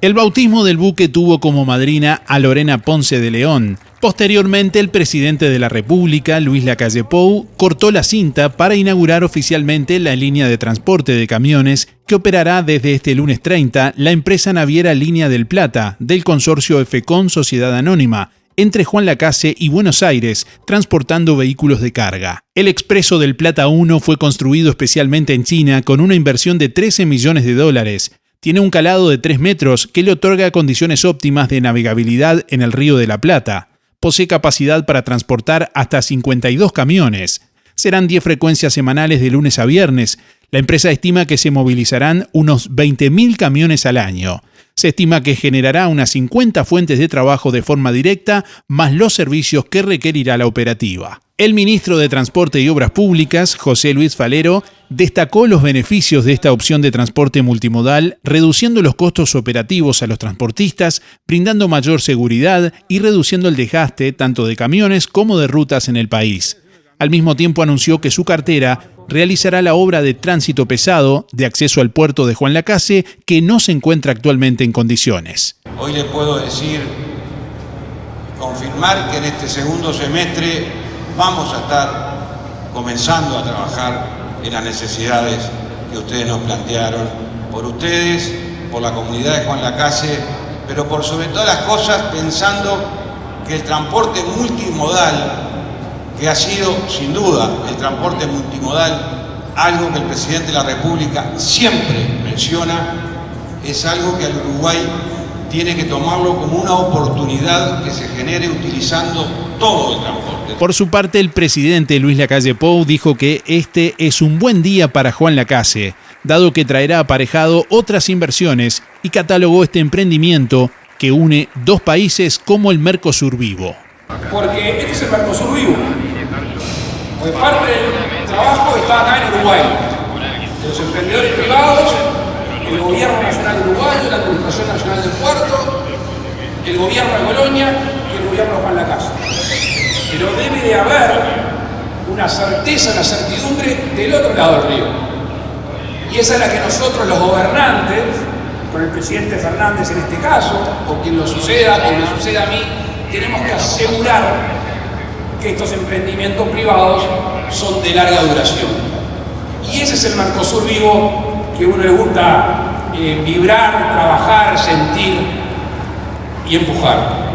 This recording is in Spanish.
El bautismo del buque tuvo como madrina a Lorena Ponce de León. Posteriormente, el presidente de la República, Luis Lacalle Pou, cortó la cinta para inaugurar oficialmente la línea de transporte de camiones que operará desde este lunes 30 la empresa naviera Línea del Plata del consorcio FECON Sociedad Anónima, entre Juan Lacase y Buenos Aires, transportando vehículos de carga. El Expreso del Plata 1 fue construido especialmente en China con una inversión de 13 millones de dólares tiene un calado de 3 metros que le otorga condiciones óptimas de navegabilidad en el Río de la Plata. Posee capacidad para transportar hasta 52 camiones. Serán 10 frecuencias semanales de lunes a viernes. La empresa estima que se movilizarán unos 20.000 camiones al año. Se estima que generará unas 50 fuentes de trabajo de forma directa, más los servicios que requerirá la operativa. El ministro de Transporte y Obras Públicas, José Luis Falero, destacó los beneficios de esta opción de transporte multimodal, reduciendo los costos operativos a los transportistas, brindando mayor seguridad y reduciendo el desgaste tanto de camiones como de rutas en el país. Al mismo tiempo anunció que su cartera realizará la obra de tránsito pesado de acceso al puerto de Juan Lacase que no se encuentra actualmente en condiciones. Hoy le puedo decir, confirmar que en este segundo semestre vamos a estar comenzando a trabajar en las necesidades que ustedes nos plantearon, por ustedes, por la comunidad de Juan Lacase, pero por sobre todas las cosas pensando que el transporte multimodal, que ha sido sin duda el transporte multimodal, algo que el Presidente de la República siempre menciona, es algo que al Uruguay tiene que tomarlo como una oportunidad que se genere utilizando todo el transporte. Por su parte, el presidente Luis Lacalle Pou dijo que este es un buen día para Juan Lacase, dado que traerá aparejado otras inversiones y catalogó este emprendimiento que une dos países como el Mercosur Vivo. Porque este es el Mercosur Vivo. Porque parte del trabajo está acá en Uruguay. De los emprendedores privados, el gobierno nacional uruguayo, la Administración Nacional del Puerto, el gobierno de Colonia y el gobierno de Juan Lacase pero debe de haber una certeza, una certidumbre del otro lado del río. Y esa es la que nosotros los gobernantes, con el presidente Fernández en este caso, o quien lo suceda, quien me suceda a mí, tenemos que asegurar que estos emprendimientos privados son de larga duración. Y ese es el Mercosur vivo que a uno le gusta eh, vibrar, trabajar, sentir y empujar.